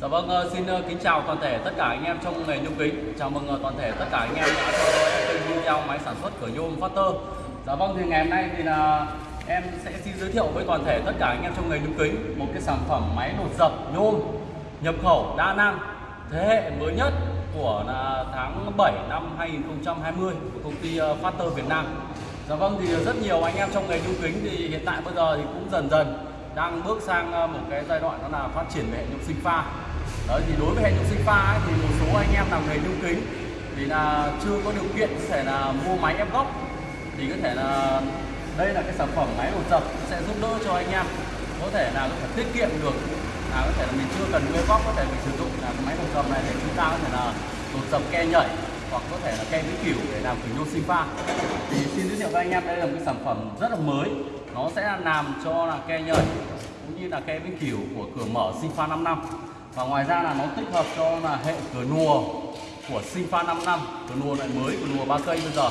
Dạ vâng, ờ, xin ờ, kính chào toàn thể tất cả anh em trong nghề nhôm kính. Chào mừng ờ, toàn thể tất cả anh em đã theo dõi kênh video máy sản xuất cửa nhôm Factor. Dạ vâng, thì ngày hôm nay thì là em sẽ xin giới thiệu với toàn thể tất cả anh em trong nghề nhôm kính một cái sản phẩm máy đột dập nhôm nhập khẩu đa năng thế hệ mới nhất của là tháng 7 năm 2020 của công ty Factor Việt Nam. Dạ vâng, thì rất nhiều anh em trong nghề nhôm kính thì hiện tại bây giờ thì cũng dần dần đang bước sang một cái giai đoạn đó là phát triển về hệ nhôm sinh pha đấy thì đối với hệ nhôm sinh pha ấy, thì một số anh em làm nghề nhôm kính thì là chưa có điều kiện có thể là mua máy ép góc thì có thể là đây là cái sản phẩm máy đột dập sẽ giúp đỡ cho anh em. Có thể là có thể tiết kiệm được. Là có thể là mình chưa cần mua góc có thể mình sử dụng là máy đột dập này để chúng ta có thể là đột dập ke nhảy hoặc có thể là ke vĩnh cửu để làm cửa nhôm sinh pha. Thì xin giới thiệu với anh em đây là một cái sản phẩm rất là mới. Nó sẽ làm cho là ke nhảy cũng như là ke vĩnh cửu của cửa mở sinh pha 5 năm và ngoài ra là nó tích hợp cho là hệ cửa nùa của sinh pha 5 năm. Cửa nùa loại mới cửa nùa ba cây bây giờ.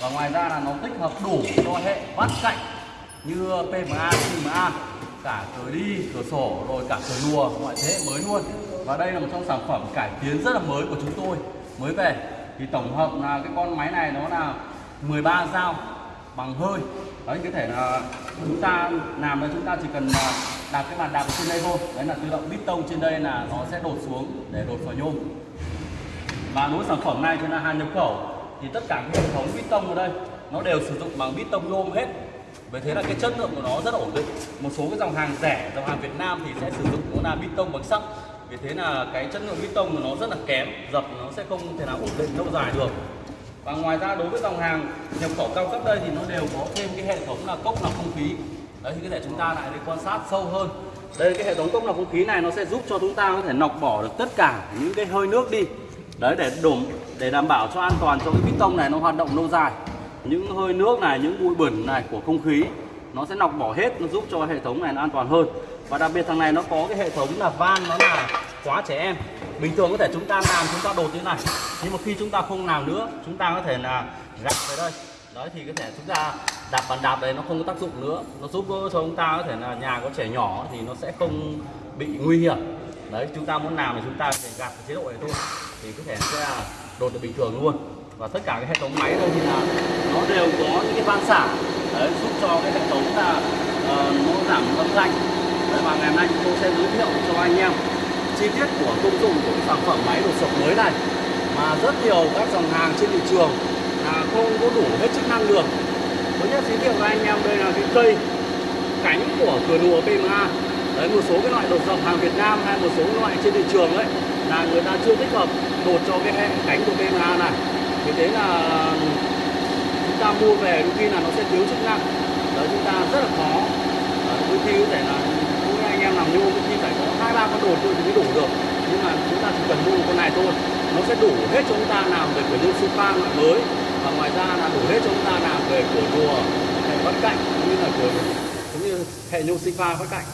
Và ngoài ra là nó tích hợp đủ cho hệ vắt cạnh như PMA, CMA cả cửa đi, cửa sổ rồi cả cửa nùa mọi thế hệ mới luôn. Và đây là một trong sản phẩm cải tiến rất là mới của chúng tôi. Mới về thì tổng hợp là cái con máy này nó là 13 dao bằng hơi. Đấy, có thể là chúng ta làm là chúng ta chỉ cần à, đặt đạp cái bàn đạp ở trên đây thôi. Đấy là tự động bít tông trên đây là nó sẽ đột xuống để đột vào nhôm. Và đối với sản phẩm này chúng là hàng nhập khẩu, thì tất cả hệ thống bít tông ở đây, nó đều sử dụng bằng bít tông nhôm hết. Vì thế là cái chất lượng của nó rất ổn định. Một số cái dòng hàng rẻ, dòng hàng Việt Nam thì sẽ sử dụng nó là bít tông bằng sắt. Vì thế là cái chất lượng bít tông của nó rất là kém, dập nó sẽ không thể nào ổn định lâu dài được và ngoài ra đối với dòng hàng, nhập khẩu cao cấp đây thì nó đều có thêm cái hệ thống là cốc lọc không khí. Đấy, thì có thể chúng ta lại đi quan sát sâu hơn. Đây, cái hệ thống cốc lọc không khí này nó sẽ giúp cho chúng ta có thể lọc bỏ được tất cả những cái hơi nước đi. Đấy, để đổ, để đảm bảo cho an toàn cho cái piston này nó hoạt động lâu dài. Những hơi nước này, những bụi bẩn này của không khí, nó sẽ lọc bỏ hết, nó giúp cho hệ thống này nó an toàn hơn. Và đặc biệt thằng này nó có cái hệ thống là van, nó là khóa trẻ em. Bình thường có thể chúng ta làm chúng ta đột như thế này. Nhưng mà khi chúng ta không làm nữa chúng ta có thể là gạt về đây. Đấy thì có thể chúng ta đạp bàn đạp đấy nó không có tác dụng nữa. Nó giúp cho chúng ta có thể là nhà có trẻ nhỏ thì nó sẽ không bị nguy hiểm. Đấy chúng ta muốn làm thì chúng ta phải gạt chế độ này thôi. Thì có thể sẽ đột được bình thường luôn. Và tất cả cái hệ thống máy đây thì là nó đều có những cái van xả. Đấy, giúp cho cái hệ thống là uh, nó giảm âm thanh. Đấy, và ngày hôm nay chúng tôi sẽ giới thiệu cho anh em chi tiết của công dụng của cái sản phẩm máy đột sập mới này. Mà rất nhiều các dòng hàng trên thị trường là không có đủ hết chức năng được. Thứ nhất giới thiệu với anh em đây là cái cây cánh của cửa đùa PMA đấy, một số cái loại đột dập hàng Việt Nam hay một số loại trên thị trường đấy là người ta chưa tích hợp đột cho cái hệ cánh của PMA này. Vì thế là chúng ta mua về đôi khi là nó sẽ thiếu chức năng. Đấy, chúng ta rất là khó. Đôi khi có thể là em làm nhôm thì khi phải có hai, ba con đột thôi thì mới đủ được. Nhưng mà chúng ta chỉ cần mua một con này thôi, nó sẽ đủ hết cho chúng ta làm về cửa nhôm super loại mới. Và ngoài ra là đủ hết cho chúng ta làm về cửa rùa hệ vắt cạnh, cũng như là cửa, cũng như hệ nhôm sinh pha vắt cạnh.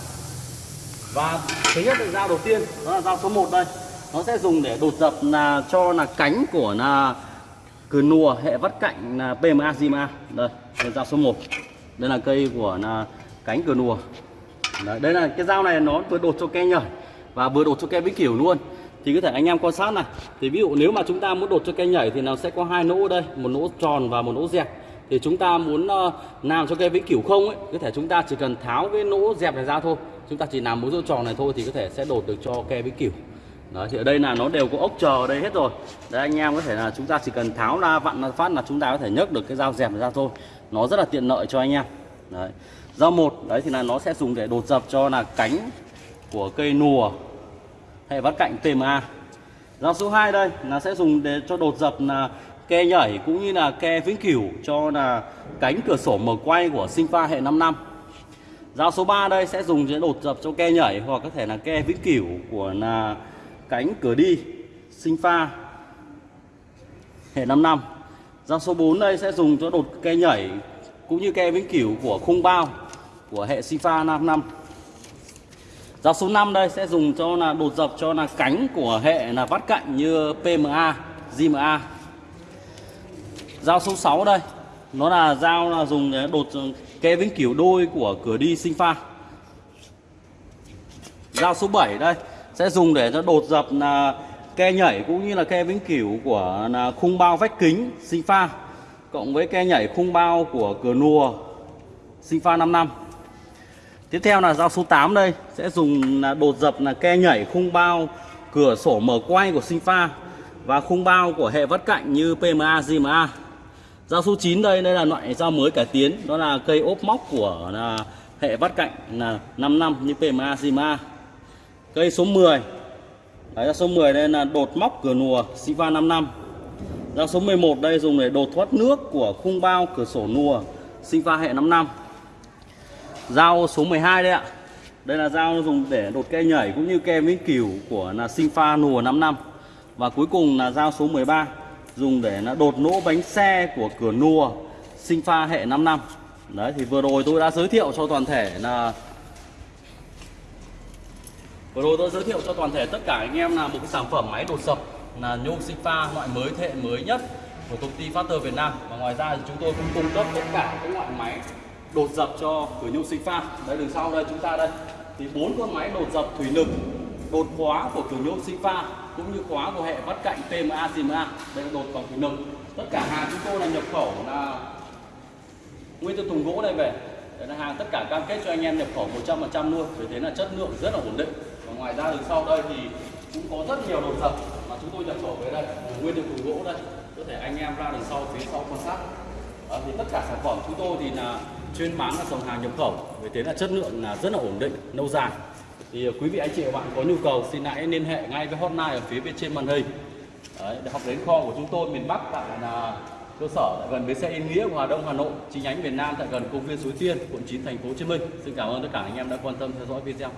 Và thứ nhất là dao đầu tiên, đó là dao số 1 đây. Nó sẽ dùng để đột dập là, cho là cánh của là cửa nùa, hệ vắt cạnh là PMA Zima đây là dao số 1 đây là cây của là cánh cửa nùa. Đấy, đây là cái dao này nó vừa đột cho ke nhảy và vừa đột cho ke vĩnh kiểu luôn. Thì có thể anh em quan sát này. Thì ví dụ nếu mà chúng ta muốn đột cho cây nhảy thì nó sẽ có hai nỗ đây một nỗ tròn và một nỗ dẹp. Thì chúng ta muốn uh, làm cho cây vĩnh cửu không ấy có thể chúng ta chỉ cần tháo cái nỗ dẹp này ra thôi. Chúng ta chỉ làm một nỗ tròn này thôi thì có thể sẽ đột được cho cây vĩnh cửu. Đấy, thì ở đây là nó đều có ốc chờ ở đây hết rồi. Đấy anh em có thể là chúng ta chỉ cần tháo ra vặn phát là chúng ta có thể nhấc được cái dao dẹp này ra thôi. Nó rất là tiện lợi cho anh em. Đấy. Dao một, đấy thì là nó sẽ dùng để đột dập cho là cánh của cây nùa hệ vắt cạnh TMA Dao số 2 đây là sẽ dùng để cho đột dập là ke nhảy cũng như là ke vĩnh cửu cho là cánh cửa sổ mở quay của sinh pha hệ 5 năm. Dao số 3 đây sẽ dùng để đột dập cho ke nhảy hoặc có thể là ke vĩnh cửu của là cánh cửa đi sinh pha hệ 5 năm. Dao số 4 đây sẽ dùng cho đột ke nhảy cũng như ke vĩnh cửu của khung bao của hệ Sifa 5 năm. Dao số 5 đây sẽ dùng cho là đột dập cho là cánh của hệ là vắt cạnh như PMA, JMA. Dao số 6 đây, nó là dao là dùng để đột ke vĩnh cửu đôi của cửa đi sinh pha. Dao số 7 đây sẽ dùng để cho đột dập là ke nhảy cũng như là ke vĩnh cửu của là khung bao vách kính sinh pha cộng với ke nhảy khung bao của cửa nùa sinh pha 55. năm tiếp theo là dao số 8 đây sẽ dùng là đột dập là ke nhảy khung bao cửa sổ mở quay của sinh pha và khung bao của hệ vắt cạnh như PMA, GMA Dao số 9 đây, đây là loại dao mới cải tiến Đó là cây ốp móc của là hệ vắt cạnh là 5 năm như PMA, GMA Cây số 10 Đấy, dao số 10 đây là đột móc cửa nùa Siva 5 năm Dao số 11 đây dùng để đột thoát nước của khung bao cửa sổ nùa sinh pha hệ 5 năm. Dao số 12 đây ạ. Đây là dao dùng để đột cây nhảy cũng như kem vĩnh cửu của là sinh pha nùa 5 năm. Và cuối cùng là dao số 13 Dùng để là đột nỗ bánh xe của cửa nùa sinh pha hệ 5 năm. Đấy, thì vừa rồi tôi đã giới thiệu cho toàn thể là Vừa rồi tôi giới thiệu cho toàn thể tất cả anh em là một cái sản phẩm máy đột sập là nhôm sinh pha loại mới, thế hệ mới nhất của công ty Factor Việt Nam. Và ngoài ra thì chúng tôi cũng cung cấp tất cả các loại máy đột dập cho cửa nhôm sinh pha. Đây đằng sau đây chúng ta đây. Thì bốn con máy đột dập thủy lực đột khóa của cửa nhôm sinh pha cũng như khóa của hệ vắt cạnh TMA GMA đây là đột bằng thủy lực. Tất cả hàng chúng tôi là nhập khẩu là nguyên từ thùng gỗ đây về. Đấy là hàng tất cả cam kết cho anh em nhập khẩu 100% luôn. Vì thế là chất lượng rất là ổn định. Và ngoài ra đằng sau đây thì cũng có rất nhiều đột dập mà chúng tôi nhập khẩu về đây. Nguyên từ thùng gỗ đây. Có thể anh em ra đằng sau phía sau quan sát. À, thì tất cả sản phẩm chúng tôi thì là chuyên bán là dòng hàng nhập khẩu với thế là chất lượng là rất là ổn định lâu dài. Thì ờ, quý vị anh chị và bạn có nhu cầu xin hãy liên hệ ngay với hotline ở phía bên trên màn hình. Đấy, để hoặc đến kho của chúng tôi miền Bắc tại là cơ sở tại gần bến xe Yên Nghĩa Hòa Đông Hà Nội chi nhánh miền Nam tại gần công viên Suối Tiên quận 9 thành phố Hồ Chí Minh. Xin cảm ơn tất cả anh em đã quan tâm theo dõi video.